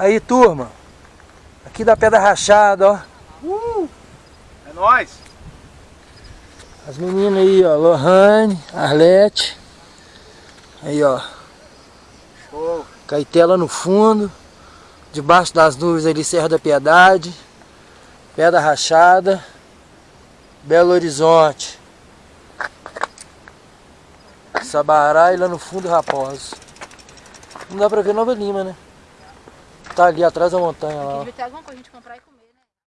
Aí, turma. Aqui da Pedra Rachada, ó. Uh! É nóis! As meninas aí, ó. Lohane, Arlete. Aí, ó. Show! Caetela no fundo. Debaixo das nuvens ali, Serra da Piedade. Pedra Rachada. Belo Horizonte. Sabará e lá no fundo Raposo. Não dá pra ver Nova Lima, né? Tá ali atrás da montanha lá. pra gente comprar e comer.